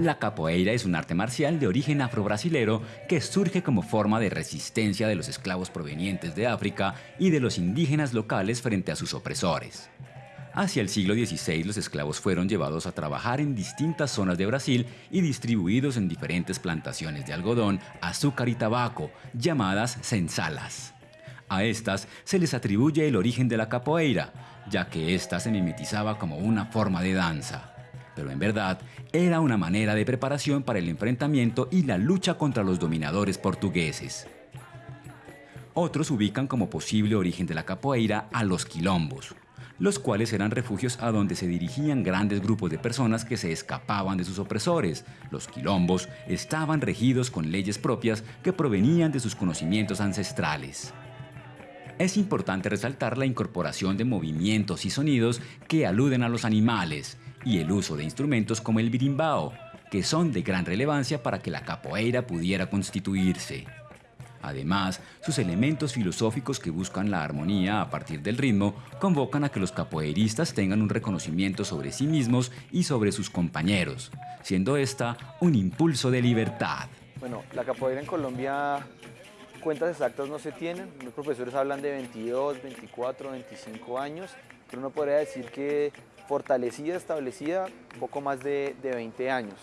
La capoeira es un arte marcial de origen afro-brasilero que surge como forma de resistencia de los esclavos provenientes de África y de los indígenas locales frente a sus opresores. Hacia el siglo XVI los esclavos fueron llevados a trabajar en distintas zonas de Brasil y distribuidos en diferentes plantaciones de algodón, azúcar y tabaco, llamadas sensalas. A estas se les atribuye el origen de la capoeira, ya que ésta se mimetizaba como una forma de danza pero en verdad era una manera de preparación para el enfrentamiento y la lucha contra los dominadores portugueses. Otros ubican como posible origen de la capoeira a los quilombos, los cuales eran refugios a donde se dirigían grandes grupos de personas que se escapaban de sus opresores. Los quilombos estaban regidos con leyes propias que provenían de sus conocimientos ancestrales. Es importante resaltar la incorporación de movimientos y sonidos que aluden a los animales, y el uso de instrumentos como el birimbao, que son de gran relevancia para que la capoeira pudiera constituirse. Además, sus elementos filosóficos que buscan la armonía a partir del ritmo convocan a que los capoeiristas tengan un reconocimiento sobre sí mismos y sobre sus compañeros, siendo esta un impulso de libertad. Bueno, la capoeira en Colombia cuentas exactas no se tienen, los profesores hablan de 22, 24, 25 años, pero uno podría decir que fortalecida, establecida, poco más de, 20 años.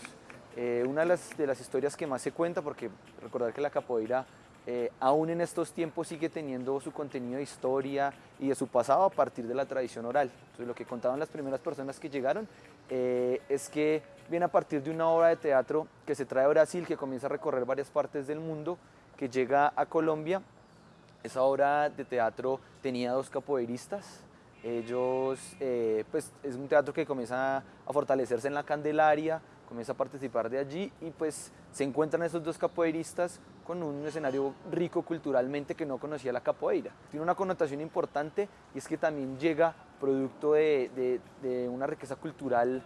Eh, una de las, de las, historias que más se cuenta, porque recordar que la capoeira eh, aún en estos tiempos sigue teniendo su contenido de historia y de su pasado a partir de la tradición oral. Entonces lo que contaban las primeras personas que llegaron eh, es que viene a partir de una obra de teatro que se trae a Brasil, que comienza a recorrer varias partes del mundo, que llega a Colombia. Esa obra de teatro tenía dos capoeiristas, ellos, eh, pues es un teatro que comienza a fortalecerse en la Candelaria, comienza a participar de allí y pues se encuentran esos dos capoeiristas con un escenario rico culturalmente que no conocía la capoeira. Tiene una connotación importante y es que también llega producto de, una riqueza cultural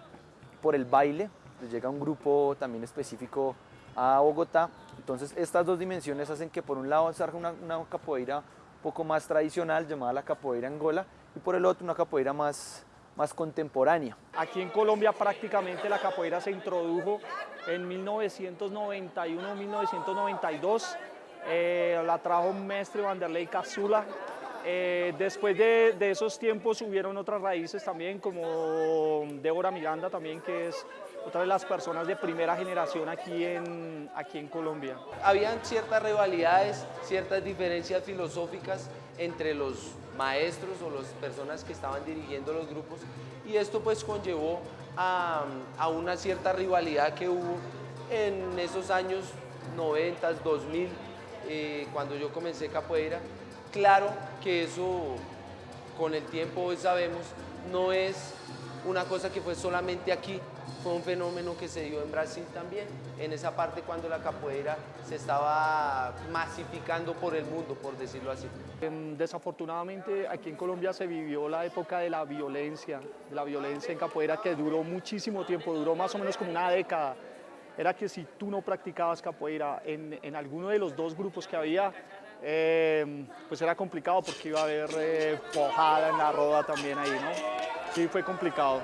por el baile, pues llega un grupo también específico a Bogotá, entonces estas dos dimensiones hacen que por un lado salga una, una capoeira poco más tradicional llamada la capoeira angola y por el otro una capoeira más, más contemporánea. Aquí en Colombia prácticamente la capoeira se introdujo en 1991-1992. Eh, la trajo un maestro Vanderlei Cazula. Eh, después de, esos tiempos hubieron otras raíces también, como Débora Miranda también, que es otra de las personas de primera generación aquí en, aquí en Colombia. Habían ciertas rivalidades, ciertas diferencias filosóficas entre los maestros o las personas que estaban dirigiendo los grupos y esto pues conllevó a, una cierta rivalidad que hubo en esos años 90, 2000, eh, cuando yo comencé capoeira. Claro que eso con el tiempo hoy sabemos no es una cosa que fue solamente aquí, fue un fenómeno que se dio en Brasil también, en esa parte cuando la capoeira se estaba masificando por el mundo, por decirlo así. Em, desafortunadamente aquí en Colombia se vivió la época de la violencia, la violencia en capoeira que duró muchísimo tiempo, duró más o menos como una década. Era que si tú no practicabas capoeira en, en alguno de los dos grupos que había, em, pues era complicado porque iba a haber eh, pojada en la roda también ahí, ¿no? Sí, fue complicado.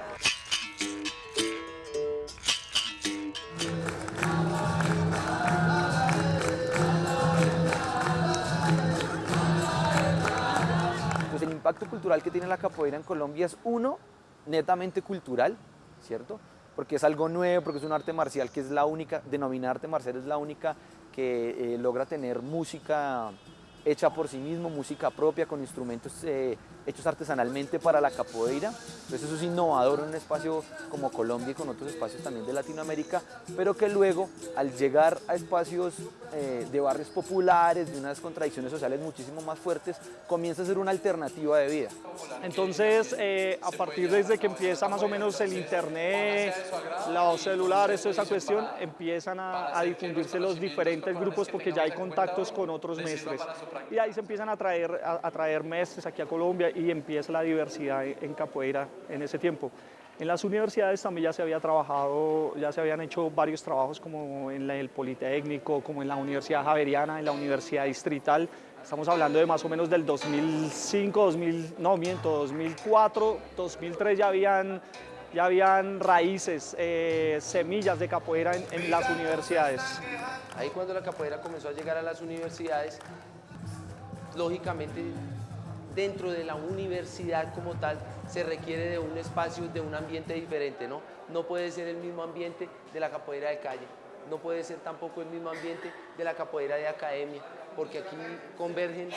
impacto cultural que tiene la capoeira en Colombia es uno, netamente cultural, ¿cierto? Porque es algo nuevo, porque es un arte marcial que es la única, denominada arte marcial es la única que eh, logra tener música hecha por sí mismo, música propia con instrumentos eh, hechos artesanalmente para la capoeira. Entonces eso es innovador en un espacio como Colombia y con otros espacios también de Latinoamérica, pero que luego al llegar a espacios eh, de barrios populares, de unas contradicciones sociales muchísimo más fuertes, comienza a ser una alternativa de vida. Entonces, eh, a partir desde que empieza más o menos el internet, los celulares, toda esa cuestión, empiezan a, difundirse los diferentes grupos porque ya hay contactos con otros mestres. Y ahí se empiezan a traer, a, traer mestres aquí a Colombia y empieza la diversidad en capoeira en ese tiempo. En las universidades también ya se había trabajado, ya se habían hecho varios trabajos como en el Politécnico, como en la Universidad Javeriana, en la Universidad Distrital. Estamos hablando de más o menos del 2005, 2000, no miento, 2004, 2003 ya habían ya habían raíces, eh, semillas de capoeira en, en las universidades. Ahí cuando la capoeira comenzó a llegar a las universidades, lógicamente dentro de la universidad como tal se requiere de un espacio, de un ambiente diferente, ¿no? No puede ser el mismo ambiente de la capoeira de calle, no puede ser tampoco el mismo ambiente de la capoeira de academia, porque aquí convergen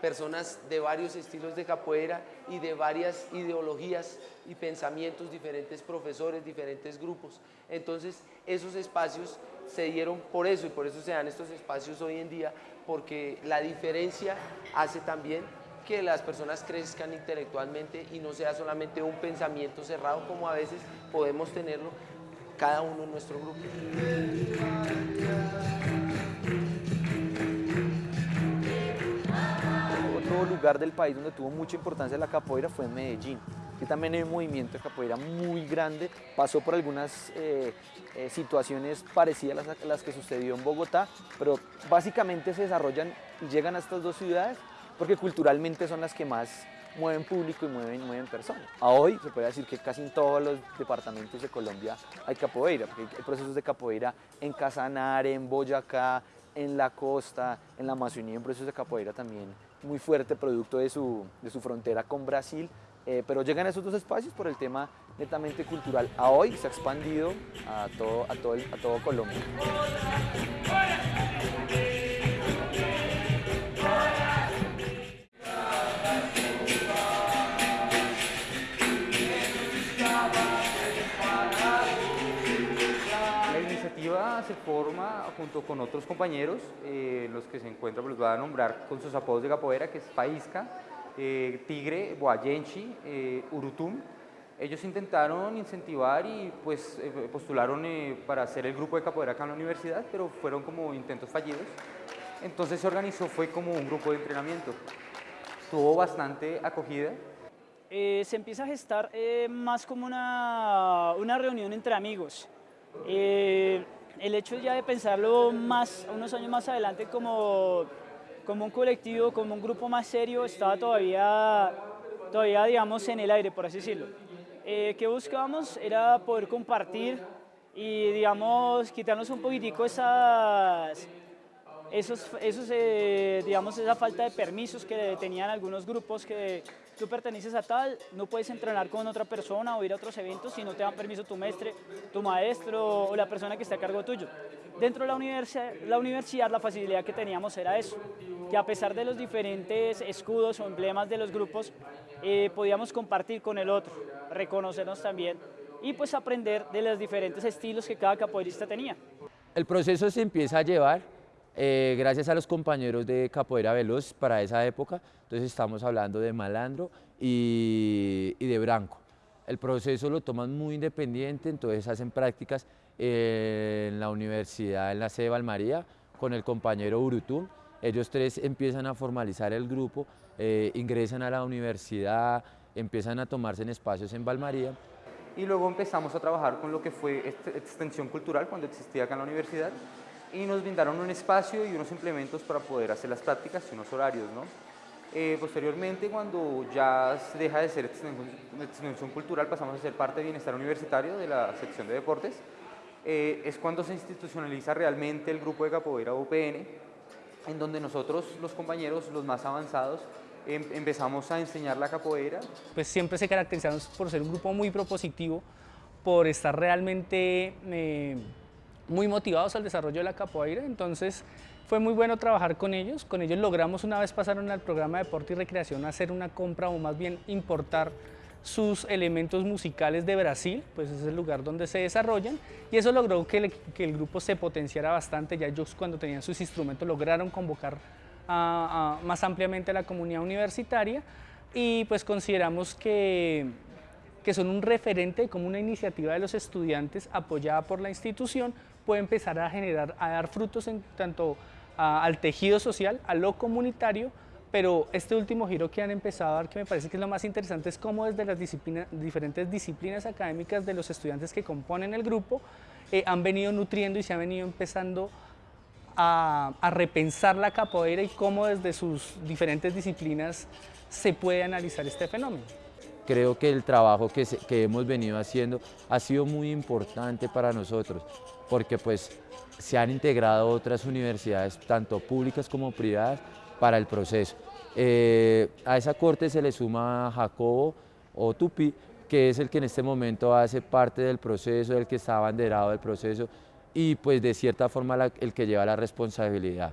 personas de varios estilos de capoeira y de varias ideologías y pensamientos, diferentes profesores, diferentes grupos. Entonces, esos espacios se dieron por eso y por eso se dan estos espacios hoy en día, porque la diferencia hace también que las personas crezcan intelectualmente y no sea solamente un pensamiento cerrado como a veces podemos tenerlo cada uno en nuestro grupo. Otro lugar del país donde tuvo mucha importancia la capoeira fue en Medellín, que también hay un movimiento de capoeira muy grande, pasó por algunas eh, eh, situaciones parecidas a las que sucedió en Bogotá, pero básicamente se desarrollan y llegan a estas dos ciudades porque culturalmente son las que más mueven público y mueven, mueven personas. A hoy se puede decir que casi en todos los departamentos de Colombia hay capoeira, porque hay procesos de capoeira en Casanare, en Boyacá, en la costa, en la Amazonía, un proceso de capoeira también muy fuerte, producto de su, de su frontera con Brasil, eh, pero llegan a esos dos espacios por el tema netamente cultural. A hoy se ha expandido a todo, a todo, a todo Colombia. Junto con otros compañeros, eh, los que se encuentran, pues los voy a nombrar con sus apodos de capoeira, que es Paisca, eh, Tigre, Boayenchi, eh, Urutum. Ellos intentaron incentivar y pues postularon para hacer el grupo de capoeira acá en la universidad, pero fueron como intentos fallidos. Entonces se organizó, fue como un grupo de entrenamiento. Tuvo bastante acogida, se empieza a gestar más como una, una, reunión entre amigos. Eh, el hecho ya de pensarlo más, unos años más adelante como, como un colectivo, como un grupo más serio, estaba todavía, todavía digamos, en el aire, por así decirlo. Eh, ¿Qué buscábamos? Era poder compartir y, digamos, quitarnos un poquitico esas, esos, esos eh, digamos, esa falta de permisos que tenían algunos grupos que tú perteneces a tal, no puedes entrenar con otra persona o ir a otros eventos si no te dan permiso tu maestre, tu maestro o la persona que está a cargo tuyo. Dentro de la universidad, la universidad la facilidad que teníamos era eso, que a pesar de los diferentes escudos o emblemas de los grupos, eh, podíamos compartir con el otro, reconocernos también y pues aprender de los diferentes estilos que cada capoeirista tenía. El proceso se empieza a llevar eh, gracias a los compañeros de Capoeira Veloz para esa época, entonces estamos hablando de Malandro y, de Branco. El proceso lo toman muy independiente, entonces hacen prácticas en la universidad, en la sede de Valmaría, con el compañero Urutum. Ellos tres empiezan a formalizar el grupo, eh, ingresan a la universidad, empiezan a tomarse en espacios en Valmaría. Y luego empezamos a trabajar con lo que fue extensión cultural cuando existía acá en la universidad y nos brindaron un espacio y unos implementos para poder hacer las prácticas y unos horarios. ¿no? Eh, posteriormente, cuando ya deja de ser extensión, cultural, pasamos a ser parte de bienestar universitario de la sección de deportes, eh, es cuando se institucionaliza realmente el grupo de capoeira UPN, en donde nosotros, los compañeros, los más avanzados, em, empezamos a enseñar la capoeira. Pues siempre se caracterizamos por ser un grupo muy propositivo, por estar realmente... Eh, muy motivados al desarrollo de la capoeira, entonces fue muy bueno trabajar con ellos, con ellos logramos una vez pasaron al programa de deporte y recreación hacer una compra o más bien importar sus elementos musicales de Brasil, pues es el lugar donde se desarrollan y eso logró que, el grupo se potenciara bastante, ya ellos cuando tenían sus instrumentos lograron convocar más ampliamente a la comunidad universitaria y pues consideramos que, que son un referente como una iniciativa de los estudiantes apoyada por la institución puede empezar a generar, a dar frutos en tanto al tejido social, a lo comunitario, pero este último giro que han empezado a dar, que me parece que es lo más interesante, es cómo desde las diferentes disciplinas académicas de los estudiantes que componen el grupo eh, han venido nutriendo y se han venido empezando a, a, repensar la capoeira y cómo desde sus diferentes disciplinas se puede analizar este fenómeno. creo que el trabajo que, que hemos venido haciendo ha sido muy importante para nosotros, porque pues se han integrado otras universidades, tanto públicas como privadas, para el proceso. Eh, a esa corte se le suma Jacobo o Tupi, que es el que en este momento hace parte del proceso, el que está abanderado del proceso y pues de cierta forma el que lleva la responsabilidad.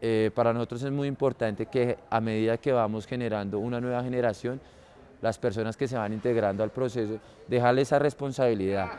Eh, para nosotros es muy importante que a medida que vamos generando una nueva generación, las personas que se van integrando al proceso, dejarle esa responsabilidad.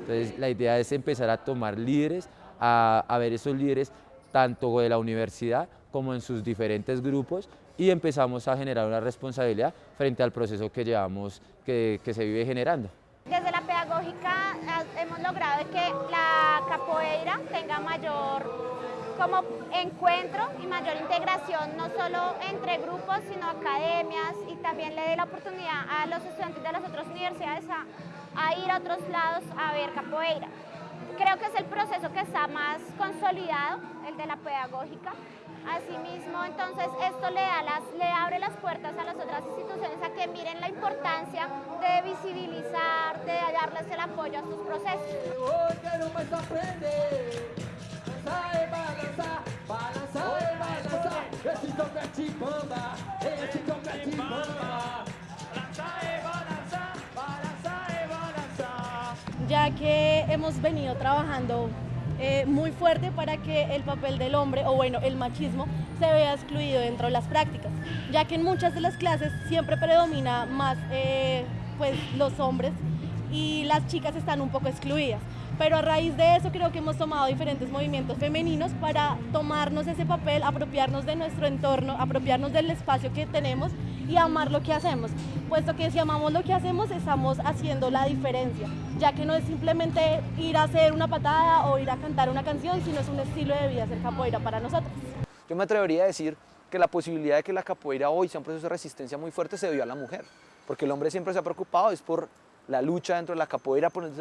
Entonces la idea es empezar a tomar líderes, a, a ver esos líderes tanto de la universidad como en sus diferentes grupos y empezamos a generar una responsabilidad frente al proceso que llevamos, que, que se vive generando. Desde la pedagógica hemos logrado que la capoeira tenga mayor como encuentro y mayor integración, no solo entre grupos, sino academias y también le dé la oportunidad a los estudiantes de las otras universidades a, ir a otros lados a ver capoeira. Creo que es el proceso que está más consolidado, el de la pedagógica. Asimismo, entonces esto le, da las, le abre las puertas a las otras instituciones a que miren la importancia de visibilizar, de darles el apoyo a sus procesos. Ya que hemos venido trabajando eh, muy fuerte para que el papel del hombre, o bueno, el machismo, se vea excluido dentro de las prácticas, ya que en muchas de las clases siempre predomina más eh, pues, los hombres y las chicas están un poco excluidas pero a raíz de eso creo que hemos tomado diferentes movimientos femeninos para tomarnos ese papel, apropiarnos de nuestro entorno, apropiarnos del espacio que tenemos y amar lo que hacemos, puesto que si amamos lo que hacemos estamos haciendo la diferencia, ya que no es simplemente ir a hacer una patada o ir a cantar una canción, sino es un estilo de vida ser capoeira para nosotros. Yo me atrevería a decir que la posibilidad de que la capoeira hoy sea un proceso de resistencia muy fuerte se dio a la mujer, porque el hombre siempre se ha preocupado es por la lucha dentro de la capoeira por el,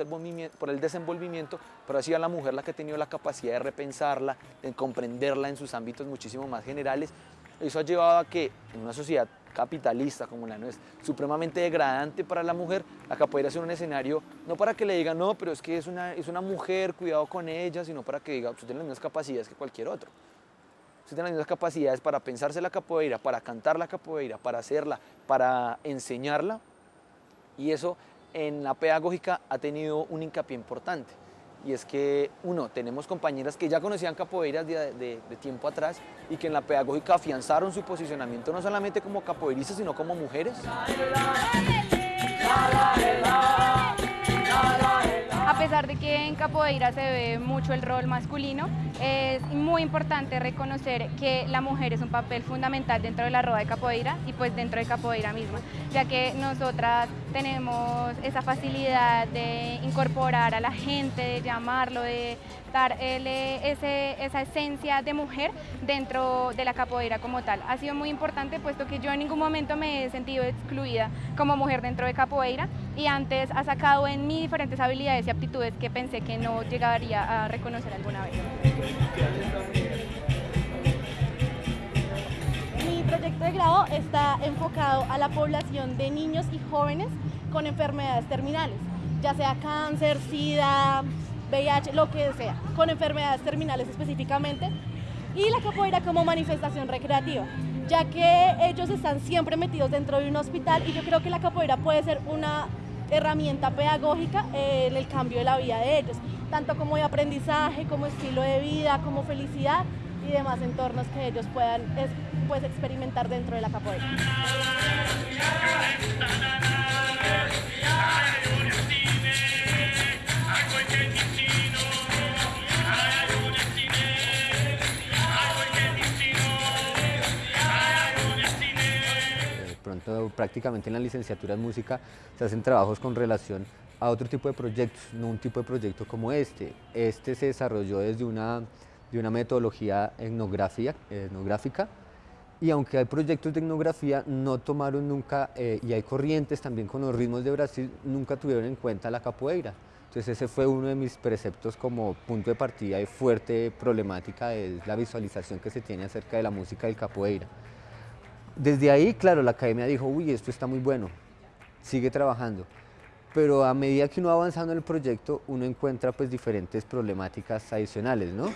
por el desenvolvimiento, pero ha sido la mujer la que ha tenido la capacidad de repensarla, de comprenderla en sus ámbitos muchísimo más generales. Eso ha llevado a que en una sociedad capitalista como la nuestra, supremamente degradante para la mujer, la capoeira sea un escenario, no para que le digan, no, pero es que es una, es una mujer, cuidado con ella, sino para que diga, usted tiene las mismas capacidades que cualquier otro. Usted tiene las mismas capacidades para pensarse la capoeira, para cantar la capoeira, para hacerla, para enseñarla, y eso en la pedagógica ha tenido un hincapié importante y es que, uno, tenemos compañeras que ya conocían capoeiras de, de, tiempo atrás y que en la pedagógica afianzaron su posicionamiento no solamente como capoeiristas, sino como mujeres. A pesar de que en capoeira se ve mucho el rol masculino, es muy importante reconocer que la mujer es un papel fundamental dentro de la roda de capoeira y pues dentro de capoeira misma, ya que nosotras tenemos esa facilidad de incorporar a la gente, de llamarlo, de dar ese, esa esencia de mujer dentro de la capoeira como tal. Ha sido muy importante puesto que yo en ningún momento me he sentido excluida como mujer dentro de capoeira y antes ha sacado en mí diferentes habilidades y aptitudes que pensé que no llegaría a reconocer alguna vez. Proyecto de grado está enfocado a la población de niños y jóvenes con enfermedades terminales, ya sea cáncer, SIDA, VIH, lo que sea, con enfermedades terminales específicamente, y la capoeira como manifestación recreativa, ya que ellos están siempre metidos dentro de un hospital y yo creo que la capoeira puede ser una herramienta pedagógica en el cambio de la vida de ellos, tanto como de aprendizaje, como estilo de vida, como felicidad y demás entornos que ellos puedan pues, experimentar dentro de la capoeira. prácticamente en la licenciatura en música se hacen trabajos con relación a otro tipo de proyectos, no un tipo de proyecto como este. Este se desarrolló desde una, de una metodología etnográfica y aunque hay proyectos de etnografía, no tomaron nunca, eh, y hay corrientes también con los ritmos de Brasil, nunca tuvieron en cuenta la capoeira. Entonces ese fue uno de mis preceptos como punto de partida y fuerte problemática, es la visualización que se tiene acerca de la música del capoeira. Desde ahí, claro, la academia dijo, uy, esto está muy bueno, sigue trabajando. Pero a medida que uno va avanzando en el proyecto, uno encuentra pues diferentes problemáticas adicionales, ¿no?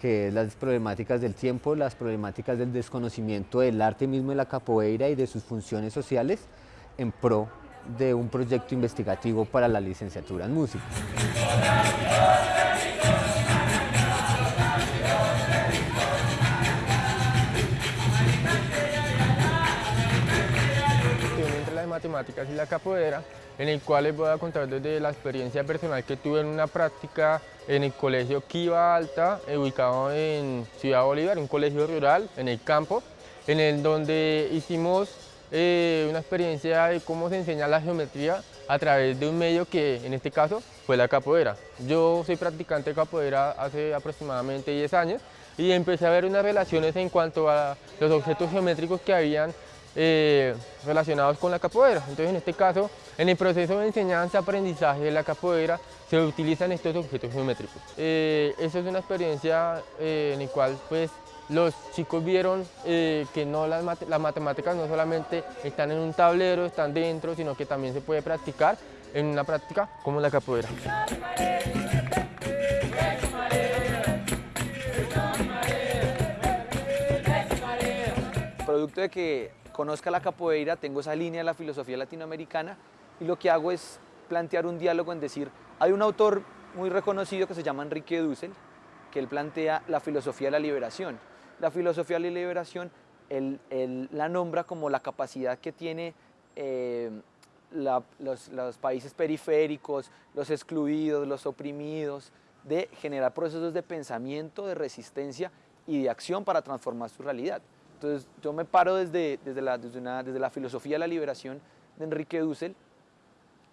Que es las problemáticas del tiempo, las problemáticas del desconocimiento del arte mismo de la capoeira y de sus funciones sociales en pro de un proyecto investigativo para la licenciatura en música. entre las matemáticas y la capoeira, en el cual les voy a contar desde la experiencia personal que tuve en una práctica en el colegio Kiva Alta, ubicado en Ciudad Bolívar, un colegio rural en el campo, en el donde hicimos eh, una experiencia de cómo se enseña la geometría a través de un medio que en este caso fue la capoeira. Yo soy practicante de capoeira hace aproximadamente 10 años y empecé a ver unas relaciones en cuanto a los objetos geométricos que habían eh, relacionados con la capoeira. Entonces en este caso, en el proceso de enseñanza-aprendizaje de la capoeira se utilizan estos objetos geométricos. Eh, esa es una experiencia en la cual pues los chicos vieron eh, que no las, matemáticas no solamente están en un tablero, están dentro, sino que también se puede practicar en una práctica como la capoeira. Producto de que conozca la capoeira, tengo esa línea de la filosofía latinoamericana y lo que hago es plantear un diálogo en decir, hay un autor muy reconocido que se llama Enrique Dussel, que él plantea la filosofía de la liberación la filosofía de la liberación él, la nombra como la capacidad que tiene eh, los, países periféricos, los excluidos, los oprimidos, de generar procesos de pensamiento, de resistencia y de acción para transformar su realidad. Entonces yo me paro desde, desde, la, desde, la filosofía de la liberación de Enrique Dussel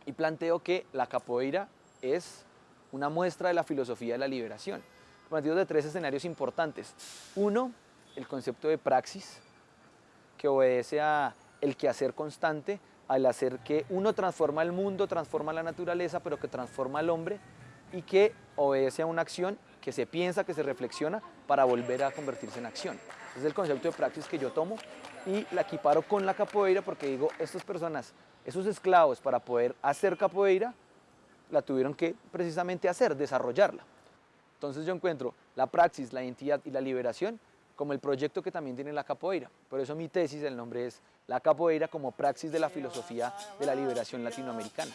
y planteo que la capoeira es una muestra de la filosofía de la liberación de tres escenarios importantes. Uno, el concepto de praxis, que obedece a el quehacer constante, al hacer que uno transforma el mundo, transforma la naturaleza, pero que transforma al hombre y que obedece a una acción que se piensa, que se reflexiona para volver a convertirse en acción. es el concepto de praxis que yo tomo y la equiparo con la capoeira porque digo, estas personas, esos esclavos para poder hacer capoeira, la tuvieron que precisamente hacer, desarrollarla. Entonces yo encuentro la praxis, la identidad y la liberación como el proyecto que también tiene la capoeira. Por eso mi tesis, el nombre es La capoeira como praxis de la filosofía de la liberación latinoamericana.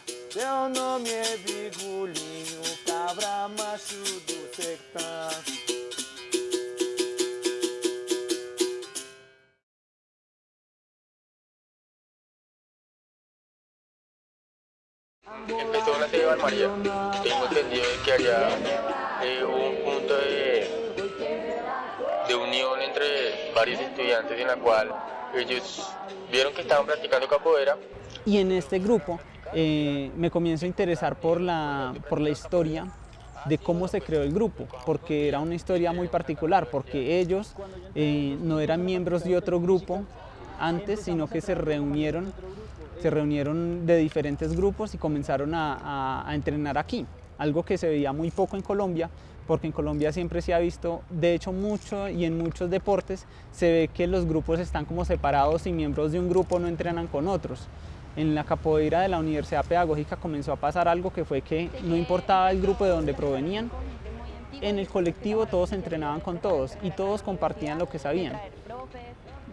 Empezó una serie de María. Tengo entendido que había eh, un punto de, de unión entre varios estudiantes en la cual ellos vieron que estaban practicando capoeira. Y en este grupo eh, me comienzo a interesar por la, por la historia de cómo se creó el grupo, porque era una historia muy particular, porque ellos eh, no eran miembros de otro grupo antes, sino que se reunieron, se reunieron de diferentes grupos y comenzaron a entrenar aquí algo que se veía muy poco en Colombia, porque en Colombia siempre se ha visto, de hecho mucho y en muchos deportes se ve que los grupos están como separados y miembros de un grupo no entrenan con otros. En la capoeira de la Universidad Pedagógica comenzó a pasar algo que fue que no importaba el grupo de donde provenían, en el colectivo todos entrenaban con todos y todos compartían lo que sabían.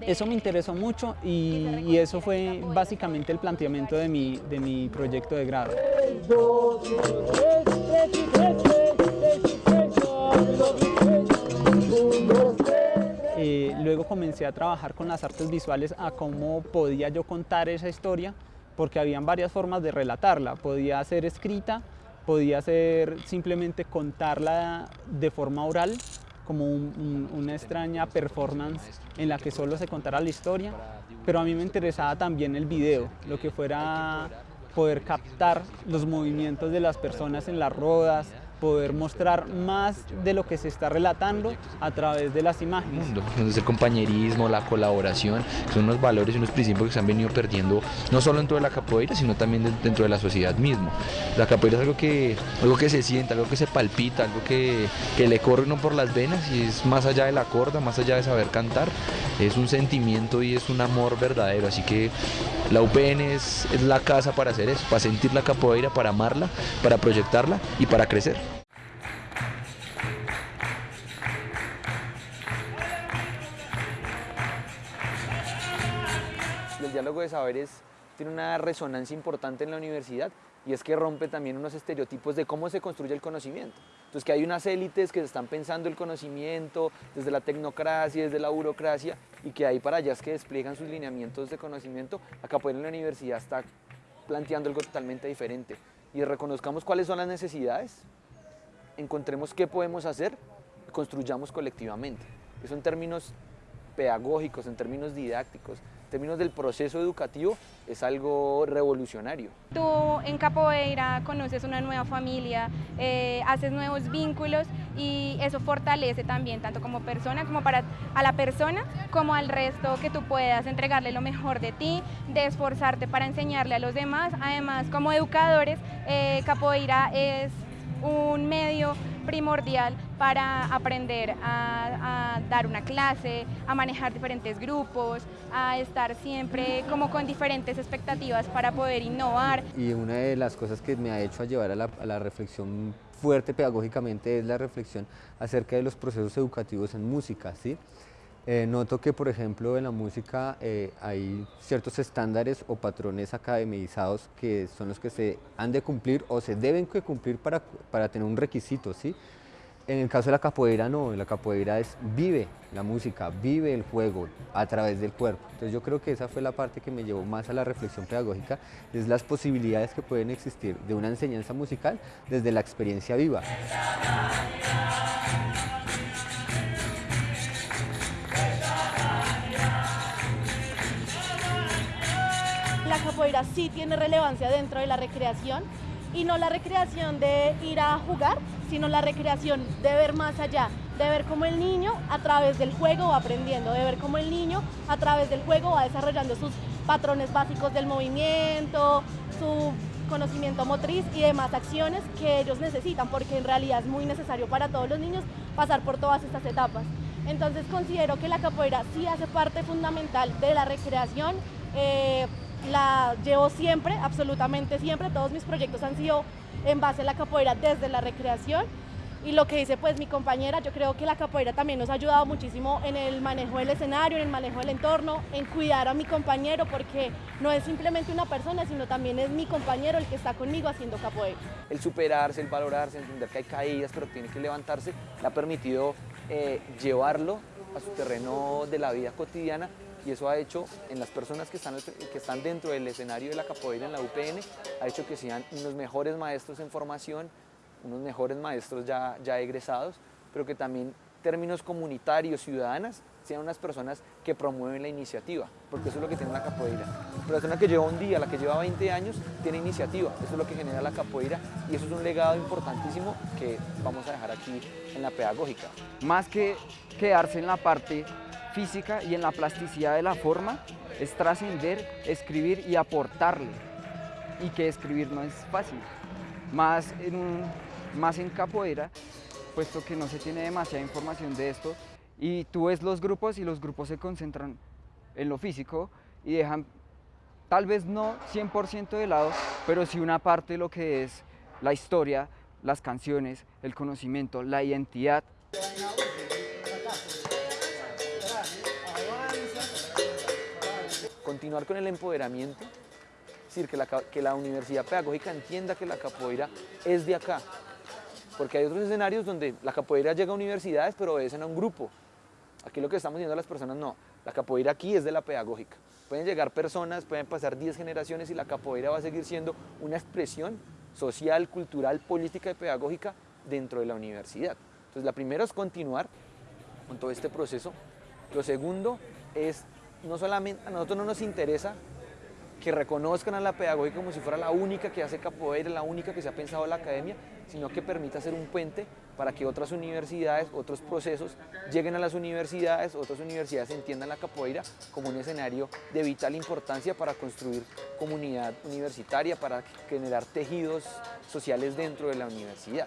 Eso me interesó mucho y, eso fue básicamente el planteamiento de mi, de mi proyecto de grado. Eh, luego comencé a trabajar con las artes visuales a cómo podía yo contar esa historia, porque habían varias formas de relatarla. Podía ser escrita, podía ser simplemente contarla de forma oral, como una extraña performance en la que solo se contara la historia, pero a mí me interesaba también el video, lo que fuera poder captar los movimientos de las personas en las rodas, poder mostrar más de lo que se está relatando a través de las imágenes. Entonces el compañerismo, la colaboración, son unos valores y unos principios que se han venido perdiendo no solo dentro de la capoeira, sino también dentro de la sociedad mismo. La capoeira es algo que, algo que se siente, algo que se palpita, algo que, que le corre uno por las venas y es más allá de la corda, más allá de saber cantar, es un sentimiento y es un amor verdadero. Así que la UPN es, es la casa para hacer eso, para sentir la capoeira, para amarla, para proyectarla y para crecer. De saberes tiene una resonancia importante en la universidad y es que rompe también unos estereotipos de cómo se construye el conocimiento. Entonces que hay unas élites que están pensando el conocimiento desde la tecnocracia, desde la burocracia y que hay para allá es que despliegan sus lineamientos de conocimiento. Acá pues en la universidad está planteando algo totalmente diferente y reconozcamos cuáles son las necesidades, encontremos qué podemos hacer construyamos colectivamente. Eso en términos pedagógicos, en términos didácticos, términos del proceso educativo, es algo revolucionario. Tú en Capoeira conoces una nueva familia, eh, haces nuevos vínculos y eso fortalece también, tanto como persona, como para a la persona, como al resto, que tú puedas entregarle lo mejor de ti, de esforzarte para enseñarle a los demás. Además, como educadores, eh, Capoeira es un medio primordial para aprender a, dar una clase, a manejar diferentes grupos, a estar siempre como con diferentes expectativas para poder innovar. Y una de las cosas que me ha hecho llevar a la, a la reflexión fuerte pedagógicamente es la reflexión acerca de los procesos educativos en música, ¿sí? Eh, noto que, por ejemplo, en la música eh, hay ciertos estándares o patrones academizados que son los que se han de cumplir o se deben cumplir para, para tener un requisito, ¿sí? En el caso de la capoeira no, la capoeira es vive la música, vive el juego a través del cuerpo. Entonces yo creo que esa fue la parte que me llevó más a la reflexión pedagógica, es las posibilidades que pueden existir de una enseñanza musical desde la experiencia viva. La capoeira sí tiene relevancia dentro de la recreación y no la recreación de ir a jugar, sino la recreación de ver más allá, de ver cómo el niño a través del juego va aprendiendo, de ver cómo el niño a través del juego va desarrollando sus patrones básicos del movimiento, su conocimiento motriz y demás acciones que ellos necesitan, porque en realidad es muy necesario para todos los niños pasar por todas estas etapas. Entonces considero que la capoeira sí hace parte fundamental de la recreación. Eh, la llevo siempre, absolutamente siempre, todos mis proyectos han sido en base a la capoeira desde la recreación y lo que dice pues mi compañera, yo creo que la capoeira también nos ha ayudado muchísimo en el manejo del escenario, en el manejo del entorno, en cuidar a mi compañero porque no es simplemente una persona, sino también es mi compañero el que está conmigo haciendo capoeira. El superarse, el valorarse, entender que hay caídas pero tiene que levantarse, le ha permitido eh, llevarlo a su terreno de la vida cotidiana y eso ha hecho en las personas que están, que están dentro del escenario de la capoeira en la UPN, ha hecho que sean unos mejores maestros en formación, unos mejores maestros ya, ya egresados, pero que también términos comunitarios, ciudadanas, sean unas personas que promueven la iniciativa, porque eso es lo que tiene la capoeira. La persona que lleva un día, la que lleva 20 años, tiene iniciativa, eso es lo que genera la capoeira y eso es un legado importantísimo que vamos a dejar aquí en la pedagógica. Más que quedarse en la parte física y en la plasticidad de la forma es trascender, escribir y aportarle. Y que escribir no es fácil. Más en, más en capoeira, puesto que no se tiene demasiada información de esto. Y tú ves los grupos y los grupos se concentran en lo físico y dejan, tal vez no 100% de lado, pero sí una parte de lo que es la historia, las canciones, el conocimiento, la identidad. Continuar con el empoderamiento, es decir, que la, que la universidad pedagógica entienda que la capoeira es de acá, porque hay otros escenarios donde la capoeira llega a universidades pero obedecen a un grupo. Aquí lo que estamos diciendo a las personas, no, la capoeira aquí es de la pedagógica. Pueden llegar personas, pueden pasar 10 generaciones y la capoeira va a seguir siendo una expresión social, cultural, política y pedagógica dentro de la universidad. Entonces la primera es continuar con todo este proceso. Lo segundo es no solamente, a nosotros no nos interesa que reconozcan a la pedagogía como si fuera la única que hace capoeira, la única que se ha pensado en la academia, sino que permita ser un puente para que otras universidades, otros procesos lleguen a las universidades, otras universidades entiendan la capoeira como un escenario de vital importancia para construir comunidad universitaria, para generar tejidos sociales dentro de la universidad.